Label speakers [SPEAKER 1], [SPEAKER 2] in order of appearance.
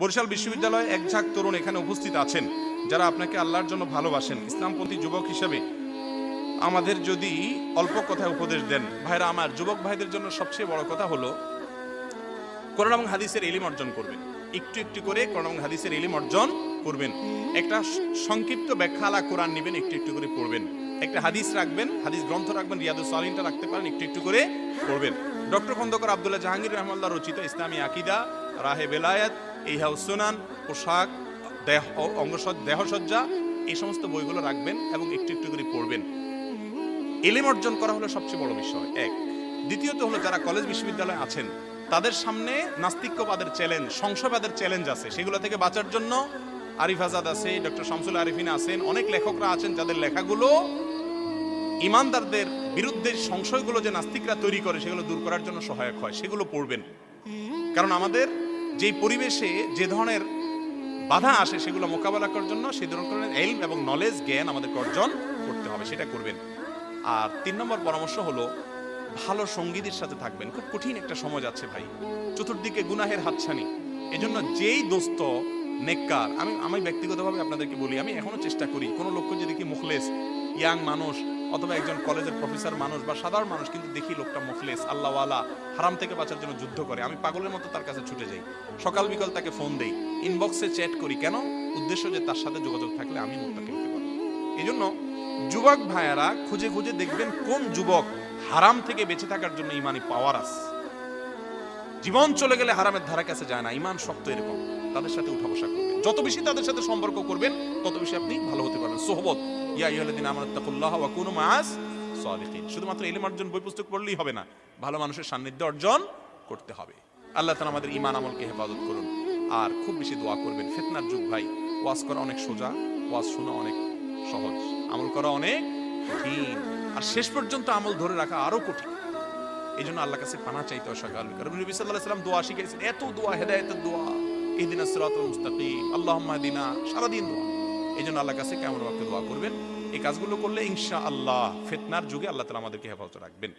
[SPEAKER 1] বরিশাল বিশ্ববিদ্যালয়ে এক ঝাঁক তরুণ এখানে উপস্থিত আছেন, যারা আপনাকে আল্লাহর জন্য ভালোবাসেন। ইসলামপন্থী যুবক হিসেবে আমাদের যদি অল্প কথায় উপদেশ দেন, ভাইরা আমার, যুবক ভাইদের জন্য সবচেয়ে বড় কথা হলো, কোরআন এবং হাদিসের এলিম অর্জন করবেন। একটু একটু করে কোরআন এবং হাদিসের এলিম অর্জন করবেন। একটা সংক্ষিপ্ত ব্যাখ্যা আলা কোরআন নেবেন, একটু একটু করে পড়বেন। একটা হাদিস রাখবেন, হাদিস গ্রন্থ রাখবেন, রিয়াদুস সালিনটা রাখতে পারেন, একটু একটু করে পড়বেন। ডক্টর খন্দকার আব্দুল্লাহ জাহাঙ্গীর রহমাল্লাহ রচিত ইসলামী আকিদা, রাহে বেলায়েত ইহাউ সুনান পোশাক, দেহ, অঙ্গসজ্জা, দেহসজ্জা, এই সমস্ত বইগুলো রাখবেন এবং একটু একটু করে পড়বেন। এলিম অর্জন করা হলো সবচেয়ে বড় বিষয়, এক। দ্বিতীয়ত হলো যারা কলেজ বিশ্ববিদ্যালয়ে আছেন, তাদের সামনে নাস্তিক্যবাদের চ্যালেঞ্জ সংশয়বাদের চ্যালেঞ্জ আছে। সেগুলো থেকে বাঁচার জন্য আরিফ আজাদ আছে, ডক্টর শামসুল আরিফিন আছেন, অনেক লেখকরা আছেন যাদের লেখাগুলো ইমানদারদের বিরুদ্ধে সংশয়গুলো যে নাস্তিকরা তৈরি করে, সেগুলো দূর করার জন্য সহায়ক হয়, সেগুলো পড়বেন। কারণ আমাদের যেই পরিবেশে যে ধরনের বাধা আসে সেগুলো মোকাবেলা করার জন্য সেই ধরনের এলম এবং নলেজ জ্ঞান আমাদের অর্জন করতে হবে, সেটা করবেন। আর তিন নম্বর পরামর্শ হলো, ভালো সঙ্গীদের সাথে থাকবেন। খুব কঠিন একটা সময় যাচ্ছে ভাই। চতুর্দিকে গুনাহের হাতছানি। এজন্য যেই দোস্ত নেককার। আমি আমি ব্যক্তিগতভাবে আপনাদেরকে বলি, আমি এখনও চেষ্টা করি, কোনো লোককে যদি কি মুখলেস, ইয়াং মানুষ অথবা একজন কলেজের প্রফেসর মানুষ বা সাধারণ মানুষ কিন্তু দেখি লোকটা মুখলেস, আল্লাহওয়ালা, হারাম থেকে বাঁচার জন্য যুদ্ধ করে, আমি পাগলের মতো তার কাছে ছুটে যাই। সকাল বিকাল তাকে ফোন দেই ইনবক্সে চ্যাট করি, কেন? উদ্দেশ্য যে তার সাথে যোগাযোগ থাকলে আমি মুক্তাকে হতে পারব এই জন্য যুবক ভাইয়ারা খুঁজে খুঁজে দেখবেন কোন যুবক হারাম থেকে বেঁচে থাকার জন্য ইমানি পাওয়ার আস জীবন চলে গেলে হারামের ধারা কাছে যায় না, ইমান শক্ত এরকম। তাদের সাথে উঠা বসা করবেন। যত বেশি তাদের সাথে সম্পর্ক করবেন, তত বেশি আপনি ভালো হতে পারবেন। সোহবত, ইয়া আইয়ুহাল্লাযিনা আমানু তাকুল্লাহ ওয়া কুনু মাআস সাদিকিন। শুধুমাত্র ইলম অর্জন বই পুস্তক পড়লেই হবে না, ভালো মানুষের সান্নিধ্য অর্জন করতে হবে। আল্লাহ তাআলা আমাদের ঈমান আমলকে হেফাজত করুন। আর খুব বেশি দোয়া করবেন। ফিতনার যুগ ভাই, ওয়াজ করা অনেক সোজা, ওয়াজ শোনা অনেক সহজ, আমল করা অনেক কঠিন। আর শেষ পর্যন্ত আমল ধরে রাখা আরও কঠিন। এই জন্য আল্লাহ কাছে পানা চাইতে অসাগাল কারণ নবী আলাইহি সাল্লাম দোয়া শিখিয়েছেন এত দোয়া, হেদায়েতের দোয়া। ইহদিনা সিরাতাল মুস্তাকিম। আল্লাহুম্মা হদিনা। সারাদিন দোয়া। এই জন্য আল্লাহ কাছে কেমন ওয়াক্তে দোয়া করবেন? এই কাজগুলো করলে ইনশা আল্লাহ ফেতনার যুগে আল্লাহ তালা আমাদেরকে হেফাজত রাখবেন।